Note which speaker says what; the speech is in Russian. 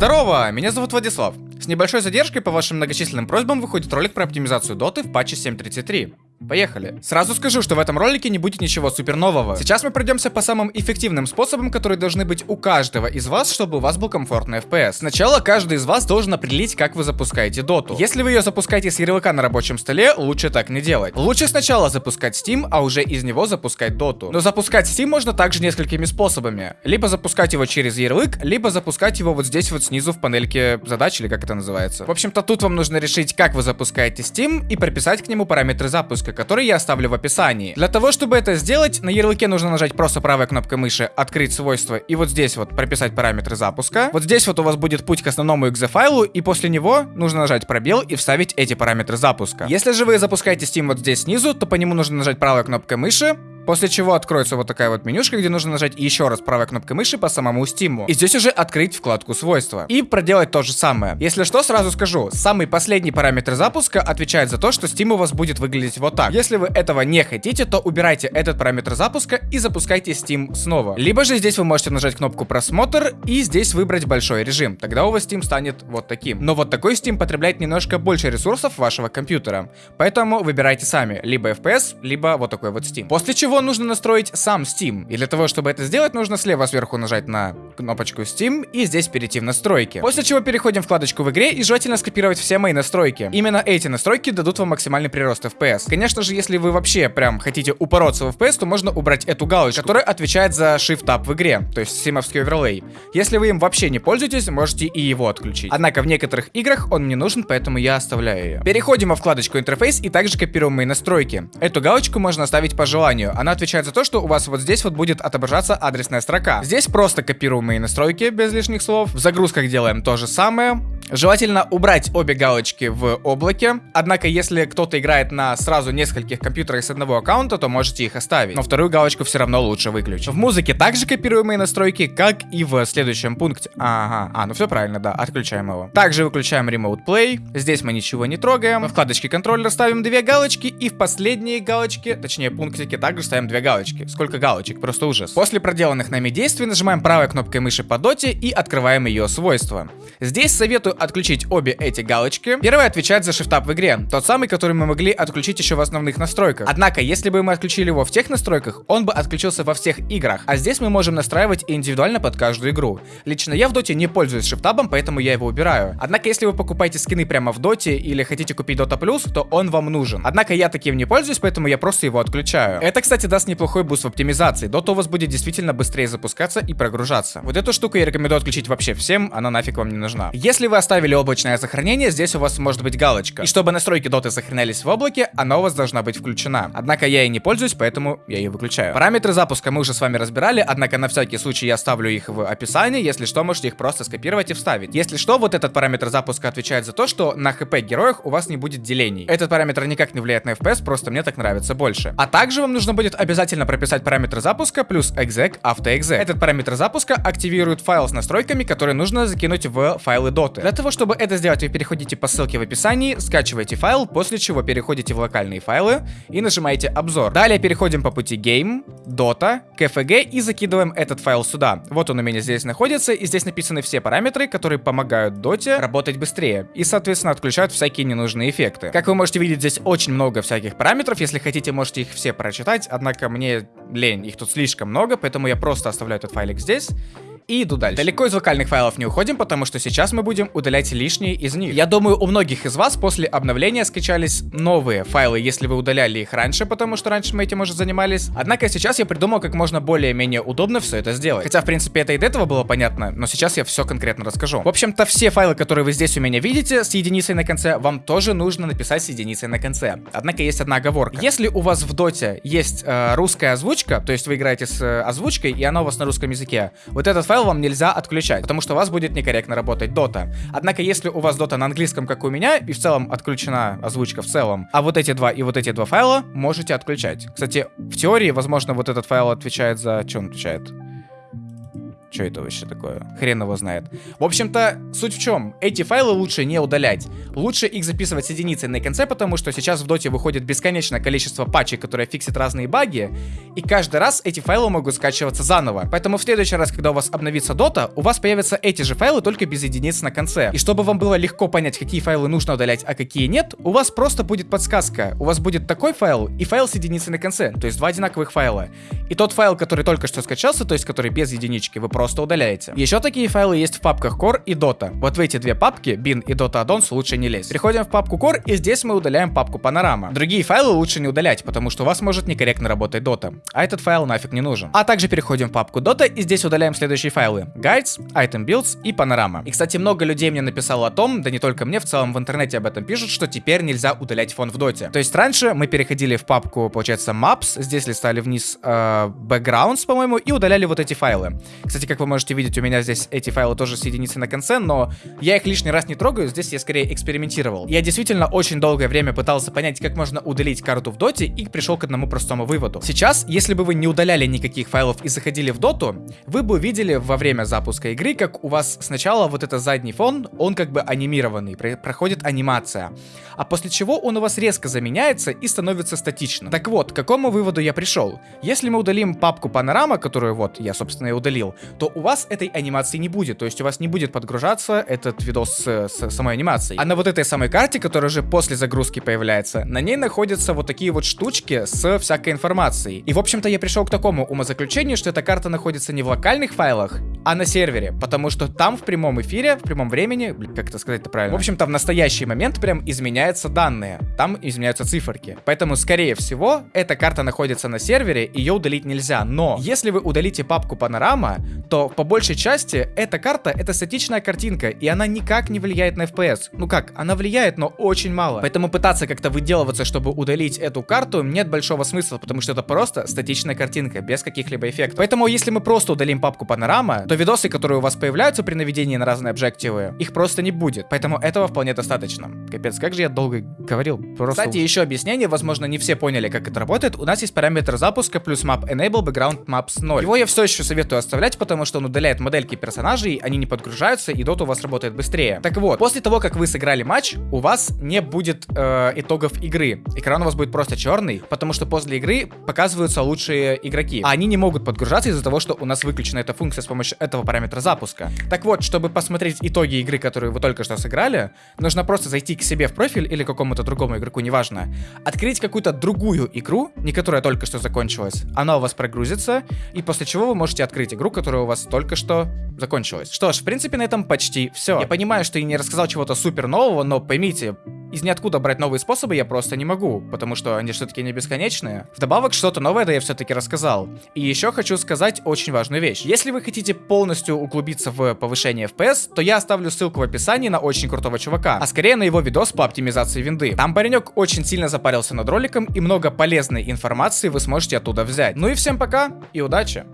Speaker 1: Здорово, меня зовут Владислав. С небольшой задержкой по вашим многочисленным просьбам выходит ролик про оптимизацию доты в патче 7.33. Поехали. Сразу скажу, что в этом ролике не будет ничего супер нового. Сейчас мы пройдемся по самым эффективным способам, которые должны быть у каждого из вас, чтобы у вас был комфортный FPS. Сначала каждый из вас должен определить, как вы запускаете доту. Если вы ее запускаете с ярлыка на рабочем столе, лучше так не делать. Лучше сначала запускать Steam, а уже из него запускать доту. Но запускать Steam можно также несколькими способами. Либо запускать его через ярлык, либо запускать его вот здесь вот снизу в панельке задач, или как это называется. В общем-то, тут вам нужно решить, как вы запускаете Steam и прописать к нему параметры запуска ссылка, который я оставлю в описании. Для того, чтобы это сделать, на ярлыке нужно нажать просто правой кнопкой мыши «Открыть свойства» и вот здесь вот прописать параметры запуска. Вот здесь вот у вас будет путь к основному exe файлу, и после него нужно нажать пробел и вставить эти параметры запуска. Если же вы запускаете Steam вот здесь снизу, то по нему нужно нажать правой кнопкой мыши, После чего откроется вот такая вот менюшка, где нужно нажать еще раз правой кнопкой мыши по самому стиму. И здесь уже открыть вкладку свойства. И проделать то же самое. Если что, сразу скажу, самый последний параметр запуска отвечает за то, что Steam у вас будет выглядеть вот так. Если вы этого не хотите, то убирайте этот параметр запуска и запускайте Steam снова. Либо же здесь вы можете нажать кнопку просмотр и здесь выбрать большой режим. Тогда у вас Steam станет вот таким. Но вот такой Steam потребляет немножко больше ресурсов вашего компьютера. Поэтому выбирайте сами. Либо FPS, либо вот такой вот Steam. После чего нужно настроить сам Steam. И для того, чтобы это сделать, нужно слева сверху нажать на кнопочку Steam и здесь перейти в настройки. После чего переходим в вкладочку в игре и желательно скопировать все мои настройки. Именно эти настройки дадут вам максимальный прирост FPS. Конечно же, если вы вообще прям хотите упороться в FPS, то можно убрать эту галочку, которая отвечает за Shift Tab в игре, то есть симовский оверлей. Если вы им вообще не пользуетесь, можете и его отключить. Однако в некоторых играх он мне нужен, поэтому я оставляю ее. Переходим во вкладочку интерфейс и также копируем мои настройки. Эту галочку можно оставить по желанию. Она отвечает за то, что у вас вот здесь вот будет отображаться адресная строка. Здесь просто копируем мои настройки без лишних слов. В загрузках делаем то же самое. Желательно убрать обе галочки в облаке. Однако, если кто-то играет на сразу нескольких компьютерах с одного аккаунта, то можете их оставить. Но вторую галочку все равно лучше выключить. В музыке также копируемые настройки, как и в следующем пункте. Ага, а, ну все правильно, да, отключаем его. Также выключаем Remote Play. Здесь мы ничего не трогаем. В вкладочке контроллера ставим две галочки. И в последние галочки, точнее пунктики, также ставим две галочки. Сколько галочек? Просто ужас. После проделанных нами действий нажимаем правой кнопкой мыши по доте и открываем ее свойства. Здесь советую отключить обе эти галочки. Первая отвечает за Shift+Tab в игре, тот самый, который мы могли отключить еще в основных настройках. Однако, если бы мы отключили его в тех настройках, он бы отключился во всех играх, а здесь мы можем настраивать индивидуально под каждую игру. Лично я в доте не пользуюсь Shift+Tab ом, поэтому я его убираю. Однако, если вы покупаете скины прямо в доте или хотите купить Dota Plus, то он вам нужен. Однако я таким не пользуюсь, поэтому я просто его отключаю. Это, кстати, даст неплохой буст в оптимизации. Дота у вас будет действительно быстрее запускаться и прогружаться. Вот эту штуку я рекомендую отключить вообще всем, она нафиг вам не нужна. Если вы оставили облачное сохранение, здесь у вас может быть галочка. И чтобы настройки доты сохранялись в облаке, она у вас должна быть включена. Однако я ей не пользуюсь, поэтому я ее выключаю. Параметры запуска мы уже с вами разбирали, однако на всякий случай я оставлю их в описании, если что, можете их просто скопировать и вставить. Если что, вот этот параметр запуска отвечает за то, что на хп героях у вас не будет делений. Этот параметр никак не влияет на FPS, просто мне так нравится больше. А также вам нужно будет обязательно прописать параметр запуска плюс exec autoexec. Этот параметр запуска активирует файл с настройками, которые нужно закинуть в файлы доты. Для того, чтобы это сделать, вы переходите по ссылке в описании, скачиваете файл, после чего переходите в локальные файлы и нажимаете обзор. Далее переходим по пути Game, Dota, KFG и закидываем этот файл сюда. Вот он у меня здесь находится, и здесь написаны все параметры, которые помогают доте работать быстрее. И, соответственно, отключают всякие ненужные эффекты. Как вы можете видеть, здесь очень много всяких параметров. Если хотите, можете их все прочитать, однако мне лень, их тут слишком много, поэтому я просто оставляю этот файлик здесь и иду дальше. Далеко из локальных файлов не уходим, потому что сейчас мы будем удалять лишние из них. Я думаю, у многих из вас после обновления скачались новые файлы, если вы удаляли их раньше, потому что раньше мы этим уже занимались. Однако сейчас я придумал, как можно более-менее удобно все это сделать. Хотя, в принципе, это и до этого было понятно, но сейчас я все конкретно расскажу. В общем-то, все файлы, которые вы здесь у меня видите, с единицей на конце, вам тоже нужно написать с единицей на конце. Однако есть одна оговорка. Если у вас в доте есть э, русская озвучка, то есть вы играете с э, озвучкой, и она у вас на русском языке, вот этот файл вам нельзя отключать, потому что у вас будет некорректно работать дота. Однако, если у вас дота на английском, как у меня, и в целом отключена озвучка в целом, а вот эти два и вот эти два файла можете отключать. Кстати, в теории, возможно, вот этот файл отвечает за... Что он отвечает? Что это вообще такое? Хрен его знает. В общем-то, суть в чем? Эти файлы лучше не удалять. Лучше их записывать с единицей на конце, потому что сейчас в доте выходит бесконечное количество патчей, которые фиксят разные баги, и каждый раз эти файлы могут скачиваться заново. Поэтому в следующий раз, когда у вас обновится дота, у вас появятся эти же файлы, только без единиц на конце. И чтобы вам было легко понять, какие файлы нужно удалять, а какие нет, у вас просто будет подсказка. У вас будет такой файл и файл с единицей на конце, то есть два одинаковых файла. И тот файл, который только что скачался, то есть который без единички, вы просто удаляете. Еще такие файлы есть в папках Core и Dota. Вот в эти две папки, bin и Dota Addons, лучше не лезть. Переходим в папку Core, и здесь мы удаляем папку Panorama. Другие файлы лучше не удалять, потому что у вас может некорректно работать Dota, а этот файл нафиг не нужен. А также переходим в папку Dota, и здесь удаляем следующие файлы. Guides, Item Builds и Panorama. И, кстати, много людей мне написало о том, да не только мне, в целом в интернете об этом пишут, что теперь нельзя удалять фон в доте. То есть раньше мы переходили в папку, получается, Maps, здесь листали вниз э, Backgrounds, по-моему, и удаляли вот эти файлы. Кстати, как вы можете видеть, у меня здесь эти файлы тоже с единицей на конце, но я их лишний раз не трогаю, здесь я скорее экспериментировал. Я действительно очень долгое время пытался понять, как можно удалить карту в доте, и пришел к одному простому выводу. Сейчас, если бы вы не удаляли никаких файлов и заходили в доту, вы бы увидели во время запуска игры, как у вас сначала вот этот задний фон, он как бы анимированный, проходит анимация, а после чего он у вас резко заменяется и становится статичным. Так вот, к какому выводу я пришел? Если мы удалим папку панорама, которую вот я, собственно, и удалил, то у вас этой анимации не будет, то есть у вас не будет подгружаться этот видос с, с самой анимацией. А на вот этой самой карте, которая уже после загрузки появляется, на ней находятся вот такие вот штучки с всякой информацией. И, в общем-то, я пришел к такому умозаключению, что эта карта находится не в локальных файлах, а на сервере, потому что там в прямом эфире, в прямом времени, как это сказать-то правильно, в общем-то, в настоящий момент прям изменяются данные, там изменяются циферки. Поэтому, скорее всего, эта карта находится на сервере, ее удалить нельзя. Но, если вы удалите папку панорама, то по большей части эта карта это статичная картинка, и она никак не влияет на FPS. Ну как, она влияет, но очень мало. Поэтому пытаться как-то выделываться, чтобы удалить эту карту, нет большого смысла, потому что это просто статичная картинка, без каких-либо эффектов. Поэтому, если мы просто удалим папку панорама, то видосы, которые у вас появляются при наведении на разные объективы, их просто не будет. Поэтому этого вполне достаточно. Капец, как же я долго говорил. Просто... Кстати, еще объяснение, возможно, не все поняли, как это работает. У нас есть параметр запуска плюс map enable background maps 0. Его я все еще советую оставлять, потому что он удаляет модельки персонажей, они не подгружаются, и дот у вас работает быстрее. Так вот, после того, как вы сыграли матч, у вас не будет э, итогов игры. Экран у вас будет просто черный, потому что после игры показываются лучшие игроки. А они не могут подгружаться из-за того, что у нас выключена эта функция с помощью этого параметра запуска. Так вот, чтобы посмотреть итоги игры, которую вы только что сыграли, нужно просто зайти к себе в профиль или какому-то другому игроку, неважно, открыть какую-то другую игру, не которая только что закончилась, она у вас прогрузится, и после чего вы можете открыть игру, которая у вас только что закончилась. Что ж, в принципе, на этом почти все. Я понимаю, что я не рассказал чего-то супер нового, но поймите, из ниоткуда брать новые способы я просто не могу, потому что они все-таки не бесконечные. Вдобавок, что-то новое да я все-таки рассказал. И еще хочу сказать очень важную вещь. Если вы хотите полностью углубиться в повышение FPS, то я оставлю ссылку в описании на очень крутого чувака, а скорее на его видос по оптимизации винды. Там паренек очень сильно запарился над роликом, и много полезной информации вы сможете оттуда взять. Ну и всем пока, и удачи!